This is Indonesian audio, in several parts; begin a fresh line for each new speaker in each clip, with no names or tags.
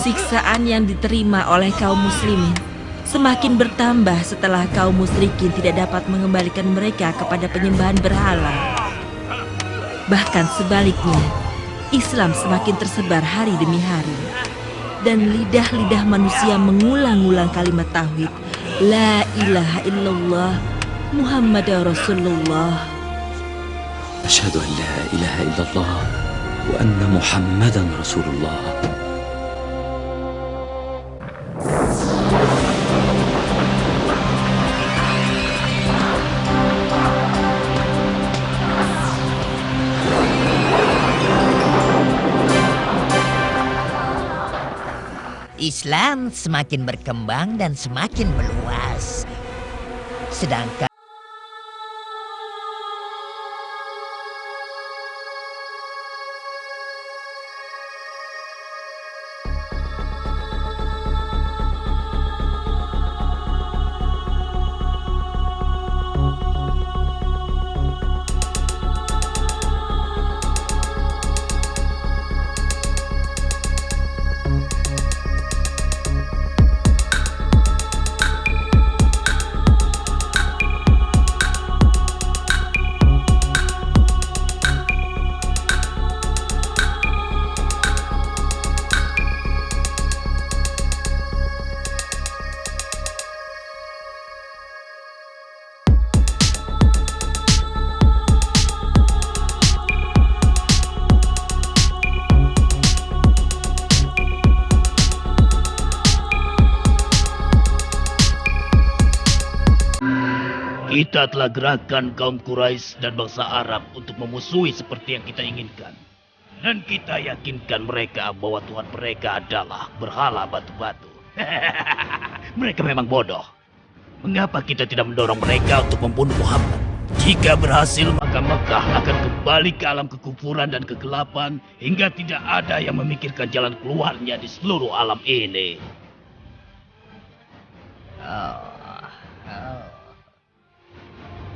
Siksaan yang diterima oleh kaum muslimin semakin bertambah setelah kaum musyrikin tidak dapat mengembalikan mereka kepada penyembahan berhala. Bahkan sebaliknya, Islam semakin tersebar hari demi hari. Dan lidah-lidah manusia mengulang-ulang kalimat tauhid. La ilaha illallah Muhammad Rasulullah.
أشهد أن لا إله إلا الله وأن محمدا رسول الله
Islam semakin berkembang dan semakin meluas. Sedangkan
Kita telah gerakan kaum Quraisy dan bangsa Arab untuk memusuhi seperti yang kita inginkan. Dan kita yakinkan mereka bahwa Tuhan mereka adalah berhala batu-batu. mereka memang bodoh. Mengapa kita tidak mendorong mereka untuk membunuh Muhammad? Jika berhasil, maka Mekah akan kembali ke alam kekufuran dan kegelapan hingga tidak ada yang memikirkan jalan keluarnya di seluruh alam ini.
Oh.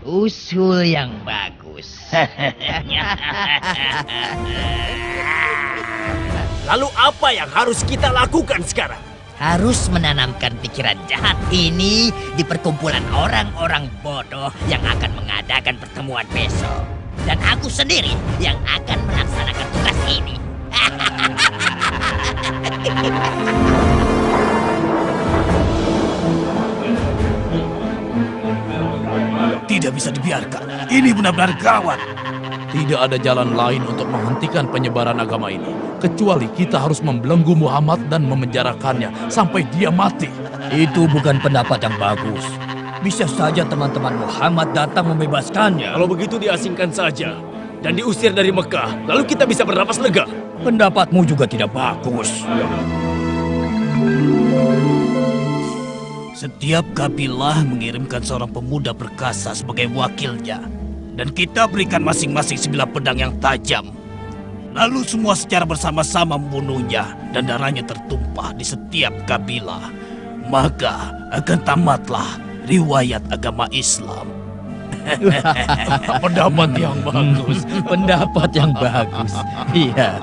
Usul yang bagus.
Lalu apa yang harus kita lakukan sekarang?
Harus menanamkan pikiran jahat ini di perkumpulan orang-orang bodoh yang akan mengadakan pertemuan besok. Dan aku sendiri yang akan melaksanakan tugas ini.
Tidak bisa dibiarkan. Ini benar-benar gawat.
Tidak ada jalan lain untuk menghentikan penyebaran agama ini, kecuali kita harus membelenggu Muhammad dan memenjarakannya sampai dia mati.
Itu bukan pendapat yang bagus. Bisa saja teman-teman Muhammad datang membebaskannya.
Kalau begitu diasingkan saja dan diusir dari Mekah, lalu kita bisa bernapas lega.
Pendapatmu juga tidak bagus.
Setiap kabilah mengirimkan seorang pemuda perkasa sebagai wakilnya. Dan kita berikan masing-masing sebilah pedang yang tajam. Lalu semua secara bersama-sama membunuhnya dan darahnya tertumpah di setiap kabilah. Maka akan tamatlah riwayat agama Islam.
Pendapat yang bagus.
Pendapat yang bagus. Iya.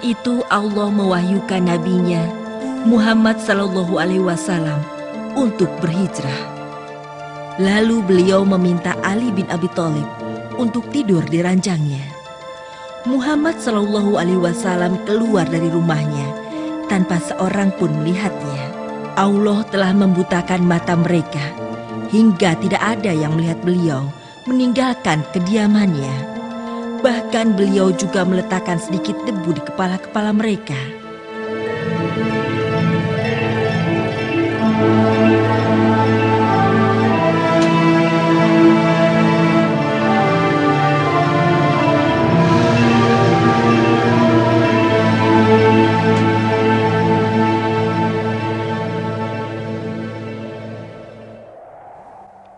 Itu Allah mewahyukan nabinya Muhammad Sallallahu Alaihi Wasallam untuk berhijrah. Lalu beliau meminta Ali bin Abi Thalib untuk tidur di ranjangnya. Muhammad Sallallahu Alaihi Wasallam keluar dari rumahnya tanpa seorang pun melihatnya. Allah telah membutakan mata mereka hingga tidak ada yang melihat beliau meninggalkan kediamannya. Bahkan beliau juga meletakkan sedikit debu di kepala-kepala mereka.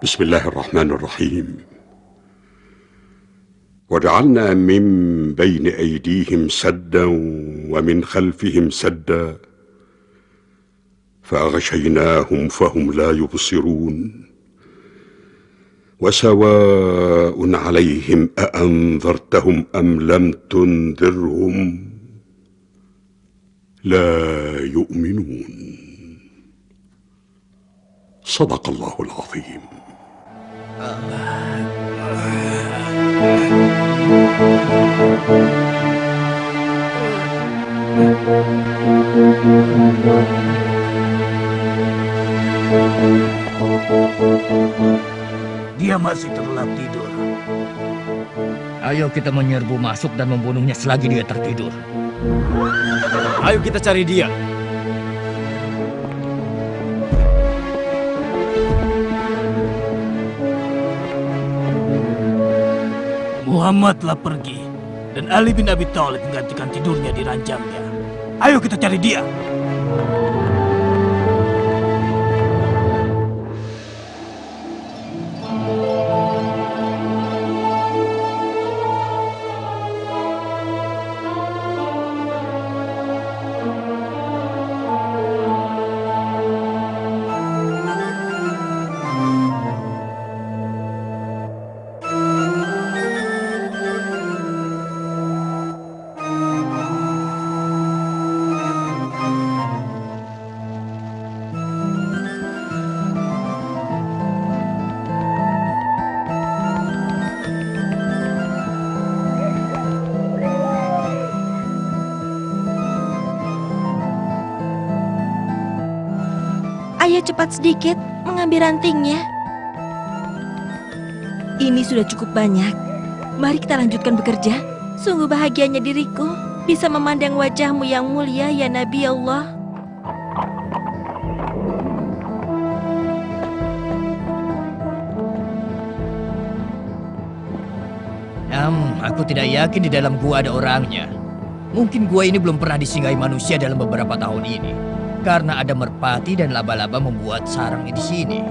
بسم الله الرحمن الرحيم وجعلنا من بين أيديهم سدا ومن خلفهم سدا فأغشيناهم فهم لا يبصرون وسواء عليهم أأنذرتهم أم لم تنذرهم لا يؤمنون. صدق الله العظيم.
Dia masih terlelap tidur.
Ayo kita menyerbu masuk dan membunuhnya selagi dia tertidur.
Ayo kita cari dia.
Muhammad telah pergi dan Ali bin Abi Thalib menggantikan tidurnya di ranjangnya. Ayo kita cari dia.
Cepat sedikit mengambil rantingnya. Ini sudah cukup banyak. Mari kita lanjutkan bekerja. Sungguh bahagianya diriku bisa memandang wajahmu yang mulia ya Nabi Allah.
Hmm, aku tidak yakin di dalam gua ada orangnya. Mungkin gua ini belum pernah disinggahi manusia dalam beberapa tahun ini. Karena ada merpati dan laba-laba membuat sarang di sini.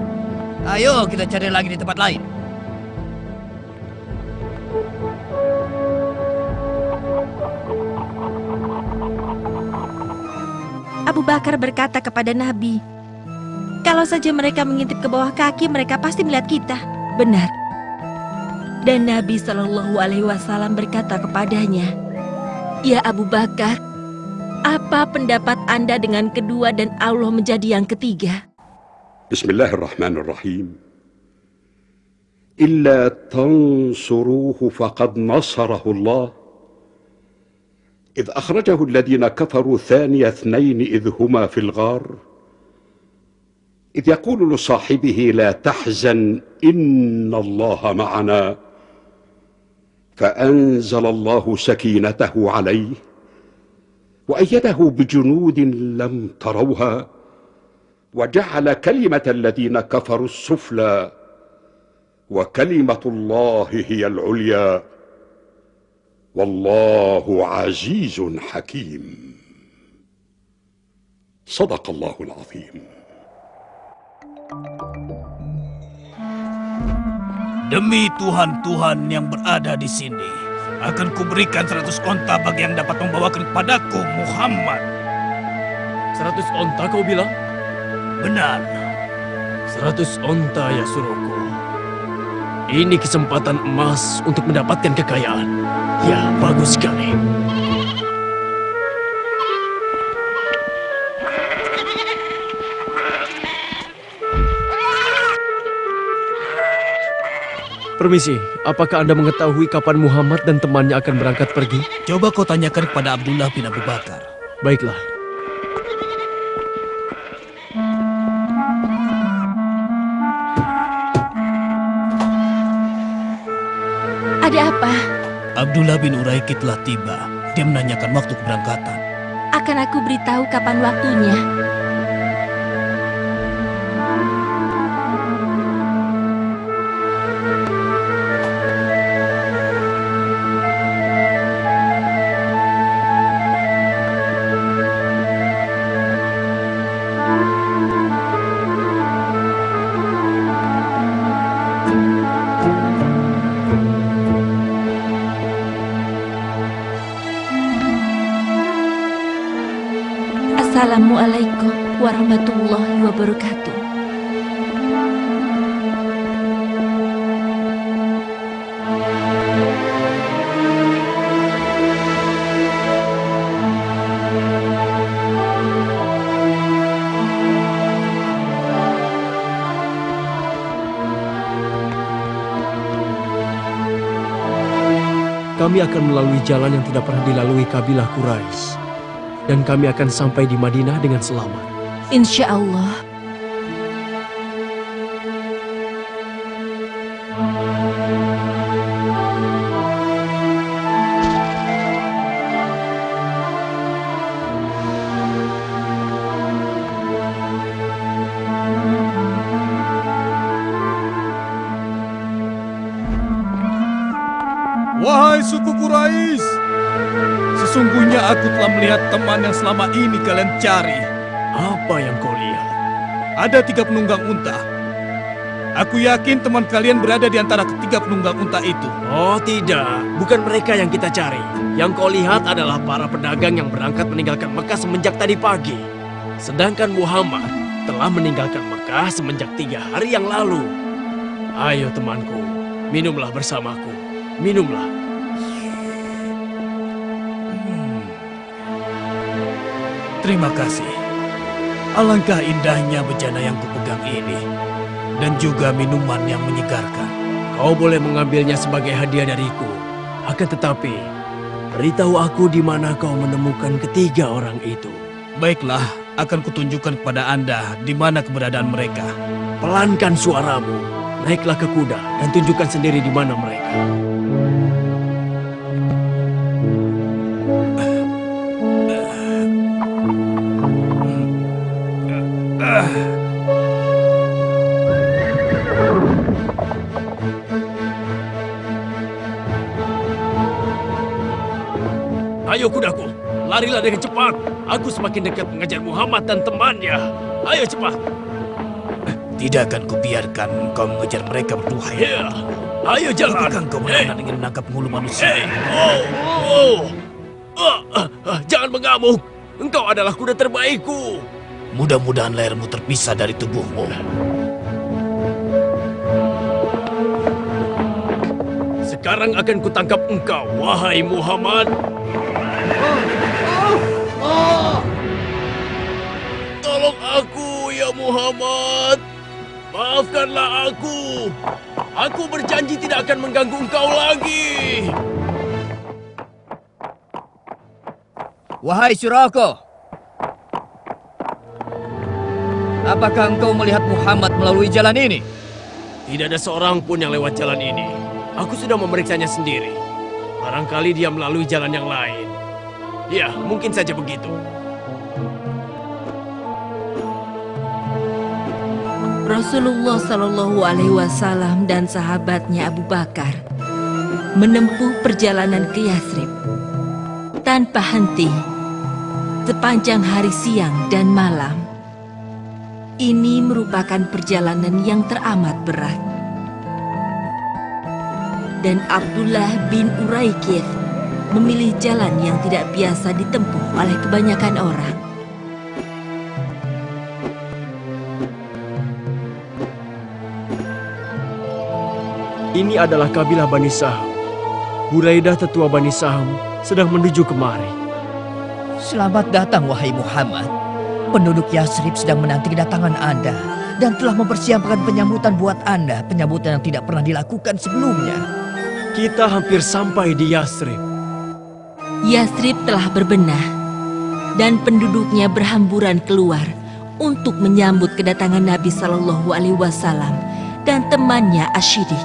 Ayo kita cari lagi di tempat lain.
Abu Bakar berkata kepada Nabi, "Kalau saja mereka mengintip ke bawah kaki, mereka pasti melihat kita." Benar. Dan Nabi Shallallahu Alaihi Wasallam berkata kepadanya, "Ya Abu Bakar, apa pendapat Anda dengan kedua dan Allah menjadi yang ketiga?"
بسم الله الرحمن الرحيم الا تنصروه فقد نصره الله اذ اخرجه الذين كفروا ثاني اثنين اذ هما في الغار اذ يقول لصاحبه لا تحزن ان الله معنا فانزل الله سكينته عليه وأيده بجنود لم تروها وجعل كلمة الذين كفروا السفلى وكلمة الله هي العليا. والله عزيز حكيم. صدق الله العظيم.
Demi Tuhan-Tuhan yang berada di sini, akan kuberikan seratus onta bagi yang dapat membawakan kepadaku Muhammad.
Seratus onta kau bilang?
Benar.
Seratus onta ya suruhku. Ini kesempatan emas untuk mendapatkan kekayaan. Ya, bagus sekali. Permisi, apakah Anda mengetahui kapan Muhammad dan temannya akan berangkat pergi?
Coba kau tanyakan kepada Abdullah bin Abu Bakar.
Baiklah.
Ada apa?
Abdullah bin Uraiki telah tiba. Dia menanyakan waktu keberangkatan.
Akan aku beritahu kapan waktunya. Assalamualaikum warahmatullahi wabarakatuh.
Kami akan melalui jalan yang tidak pernah dilalui kabilah Quraisy. Dan kami akan sampai di Madinah dengan selamat.
Insya Allah.
Telah melihat teman yang selama ini kalian cari.
Apa yang kau lihat?
Ada tiga penunggang unta. Aku yakin teman kalian berada di antara ketiga penunggang unta itu.
Oh tidak, bukan mereka yang kita cari. Yang kau lihat adalah para pedagang yang berangkat meninggalkan Mekah semenjak tadi pagi. Sedangkan Muhammad telah meninggalkan Mekah semenjak tiga hari yang lalu. Ayo temanku, minumlah bersamaku. Minumlah.
Terima kasih. Alangkah indahnya bejana yang kupegang ini. Dan juga minuman yang menyegarkan.
Kau boleh mengambilnya sebagai hadiah dariku. Akan tetapi, beritahu aku di mana kau menemukan ketiga orang itu.
Baiklah, akan kutunjukkan kepada Anda di mana keberadaan mereka.
Pelankan suaramu, naiklah ke kuda dan tunjukkan sendiri di mana mereka. Larilah dengan cepat. Aku semakin dekat mengejar Muhammad dan temannya. Ayo cepat.
Tidak akan kubiarkan kau mengejar mereka berdua ya.
Ya, ayo jalan.
Apakah kau
Hei,
benar ingin menangkap mulu manusia?
hei, oh, oh. Ah, ah, jangan mengamuk. Engkau adalah kuda terbaikku.
Mudah-mudahan lehermu terpisah dari tubuhmu.
Sekarang akan kutangkap engkau, wahai Muhammad. Tolong aku, ya Muhammad. Maafkanlah aku. Aku berjanji tidak akan mengganggu engkau lagi.
Wahai Surako, apakah engkau melihat Muhammad melalui jalan ini?
Tidak ada seorang pun yang lewat jalan ini. Aku sudah memeriksanya sendiri. Barangkali dia melalui jalan yang lain. Ya, mungkin saja begitu.
Rasulullah Shallallahu Alaihi Wasallam dan sahabatnya Abu Bakar menempuh perjalanan ke Yathrib tanpa henti sepanjang hari siang dan malam. Ini merupakan perjalanan yang teramat berat. Dan Abdullah bin Uraikith memilih jalan yang tidak biasa ditempuh oleh kebanyakan orang.
Ini adalah kabilah Bani Saham. Buraidah tetua Bani Saham sedang menuju kemari.
Selamat datang wahai Muhammad. Penduduk Yasrib sedang menanti kedatangan Anda dan telah mempersiapkan penyambutan buat Anda, penyambutan yang tidak pernah dilakukan sebelumnya.
Kita hampir sampai di Yasrib.
Yasrib telah berbenah dan penduduknya berhamburan keluar untuk menyambut kedatangan Nabi Shallallahu Alaihi Wasallam dan temannya Ashidik.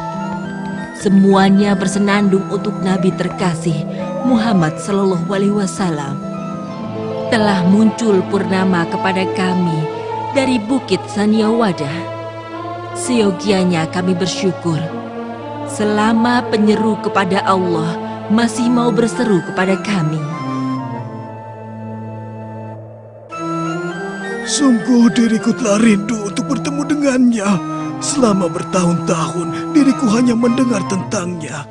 Semuanya bersenandung untuk Nabi terkasih Muhammad Shallallahu Alaihi Wasallam. Telah muncul purnama kepada kami dari Bukit Saniawada. Seyogianya kami bersyukur selama penyeru kepada Allah masih mau berseru kepada kami.
Sungguh diriku telah rindu untuk bertemu dengannya. Selama bertahun-tahun diriku hanya mendengar tentangnya.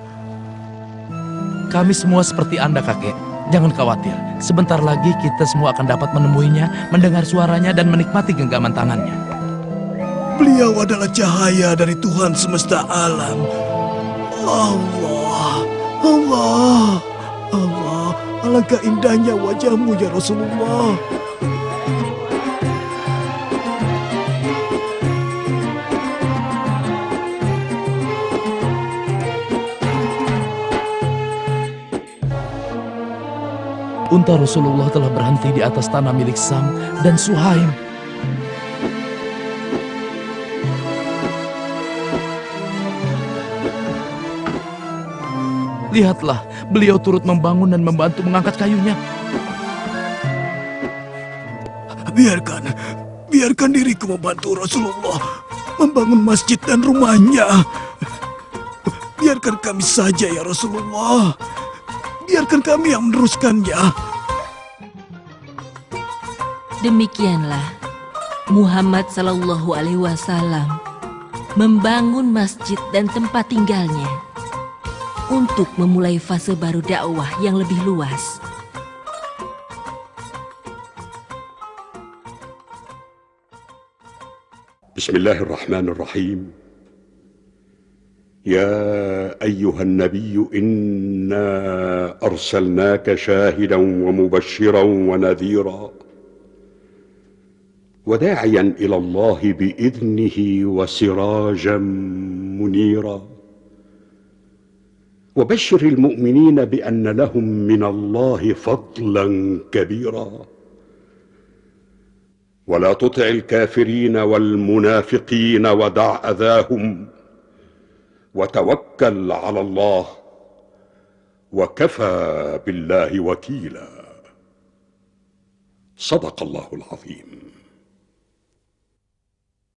Kami semua seperti Anda, kakek. Jangan khawatir, sebentar lagi kita semua akan dapat menemuinya, mendengar suaranya, dan menikmati genggaman tangannya.
Beliau adalah cahaya dari Tuhan semesta alam. Allah, Allah, Allah, alangkah indahnya wajahmu ya Rasulullah.
Unta Rasulullah telah berhenti di atas tanah milik Sam dan Suhaim. Lihatlah, beliau turut membangun dan membantu mengangkat kayunya.
Biarkan, biarkan diriku membantu Rasulullah membangun masjid dan rumahnya. Biarkan kami saja ya Rasulullah. Biarkan kami yang meneruskannya.
Demikianlah Muhammad Sallallahu Alaihi Wasallam membangun masjid dan tempat tinggalnya untuk memulai fase baru dakwah yang lebih luas.
بسم الله الرحمن الرحيم يا ايها النبي انا ارسلناك شاهدا ومبشرا ونذيرا وداعيا الى الله باذنه وسراجا منيرا وبشر المؤمنين بأن لهم من الله فضلا كبيرا. ولا تطع الكافرين والمنافقين ودع أذاهم وتوكل على الله وكفى بالله وكيلا. صدق الله العظيم.